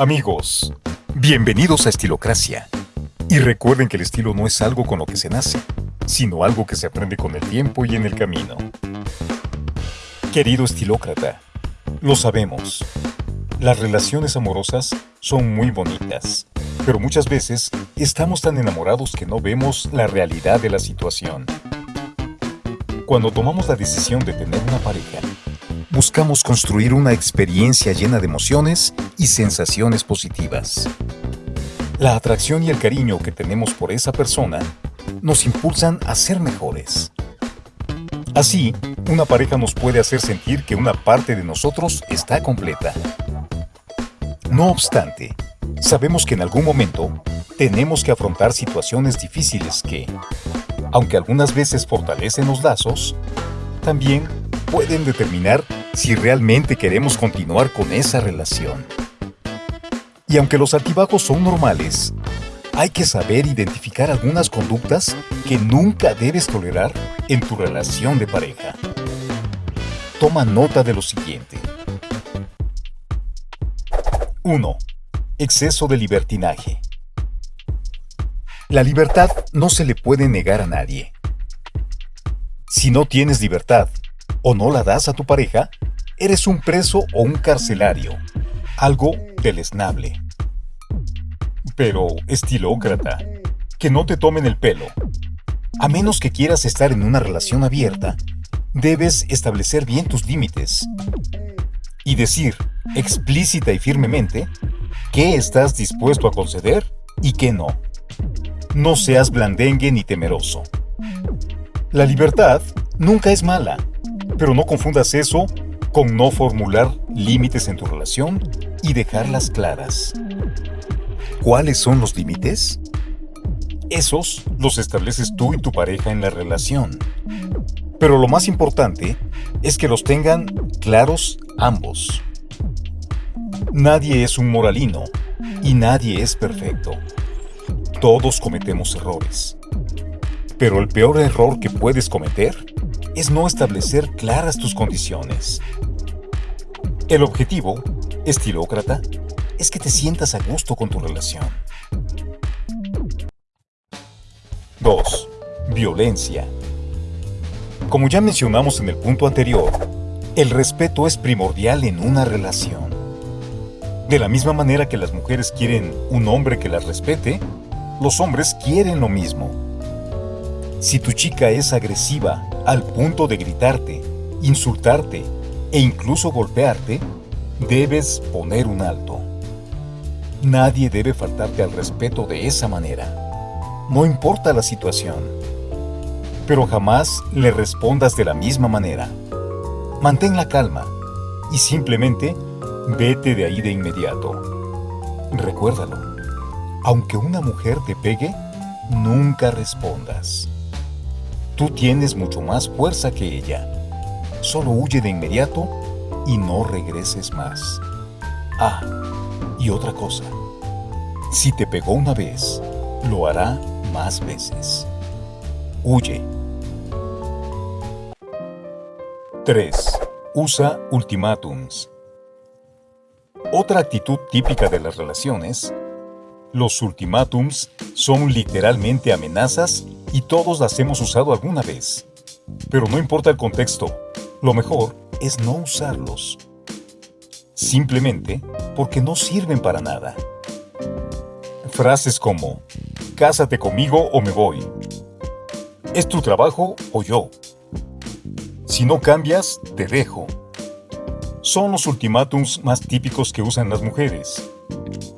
Amigos, bienvenidos a Estilocracia. Y recuerden que el estilo no es algo con lo que se nace, sino algo que se aprende con el tiempo y en el camino. Querido estilócrata, lo sabemos. Las relaciones amorosas son muy bonitas, pero muchas veces estamos tan enamorados que no vemos la realidad de la situación. Cuando tomamos la decisión de tener una pareja, buscamos construir una experiencia llena de emociones y sensaciones positivas. La atracción y el cariño que tenemos por esa persona nos impulsan a ser mejores. Así, una pareja nos puede hacer sentir que una parte de nosotros está completa. No obstante, sabemos que en algún momento tenemos que afrontar situaciones difíciles que, aunque algunas veces fortalecen los lazos, también pueden determinar si realmente queremos continuar con esa relación. Y aunque los altibajos son normales, hay que saber identificar algunas conductas que nunca debes tolerar en tu relación de pareja. Toma nota de lo siguiente. 1. Exceso de libertinaje. La libertad no se le puede negar a nadie. Si no tienes libertad o no la das a tu pareja, eres un preso o un carcelario, algo deleznable. Pero, estilócrata, que no te tomen el pelo. A menos que quieras estar en una relación abierta, debes establecer bien tus límites y decir explícita y firmemente qué estás dispuesto a conceder y qué no. No seas blandengue ni temeroso. La libertad nunca es mala, pero no confundas eso con no formular límites en tu relación y dejarlas claras. ¿Cuáles son los límites? Esos los estableces tú y tu pareja en la relación. Pero lo más importante es que los tengan claros ambos. Nadie es un moralino y nadie es perfecto. Todos cometemos errores. Pero el peor error que puedes cometer es no establecer claras tus condiciones. El objetivo, estilócrata, es que te sientas a gusto con tu relación. 2. Violencia. Como ya mencionamos en el punto anterior, el respeto es primordial en una relación. De la misma manera que las mujeres quieren un hombre que las respete, los hombres quieren lo mismo. Si tu chica es agresiva al punto de gritarte, insultarte e incluso golpearte, debes poner un alto. Nadie debe faltarte al respeto de esa manera. No importa la situación. Pero jamás le respondas de la misma manera. Mantén la calma y simplemente vete de ahí de inmediato. Recuérdalo. Aunque una mujer te pegue, nunca respondas. Tú tienes mucho más fuerza que ella. Solo huye de inmediato y no regreses más. Ah, y otra cosa. Si te pegó una vez, lo hará más veces. Huye. 3. Usa ultimátums. Otra actitud típica de las relaciones los ultimátums son literalmente amenazas y todos las hemos usado alguna vez. Pero no importa el contexto, lo mejor es no usarlos. Simplemente porque no sirven para nada. Frases como, cásate conmigo o me voy. Es tu trabajo o yo. Si no cambias, te dejo. Son los ultimátums más típicos que usan las mujeres.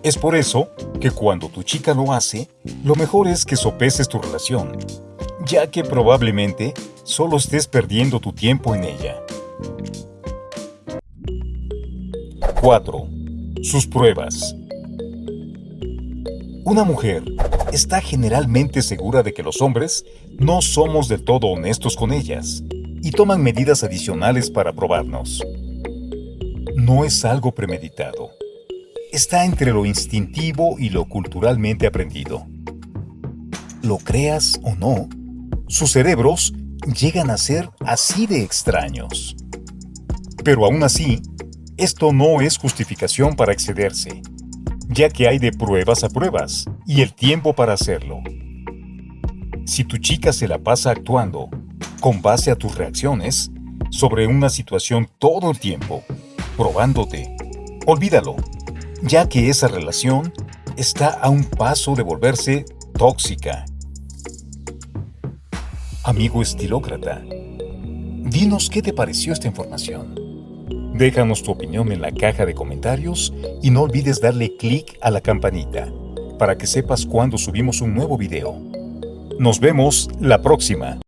Es por eso que cuando tu chica lo hace, lo mejor es que sopeses tu relación, ya que probablemente solo estés perdiendo tu tiempo en ella. 4. Sus pruebas. Una mujer está generalmente segura de que los hombres no somos del todo honestos con ellas y toman medidas adicionales para probarnos. No es algo premeditado está entre lo instintivo y lo culturalmente aprendido. Lo creas o no, sus cerebros llegan a ser así de extraños. Pero aún así, esto no es justificación para excederse. ya que hay de pruebas a pruebas y el tiempo para hacerlo. Si tu chica se la pasa actuando con base a tus reacciones sobre una situación todo el tiempo, probándote, olvídalo, ya que esa relación está a un paso de volverse tóxica. Amigo estilócrata, dinos qué te pareció esta información. Déjanos tu opinión en la caja de comentarios y no olvides darle clic a la campanita para que sepas cuando subimos un nuevo video. Nos vemos la próxima.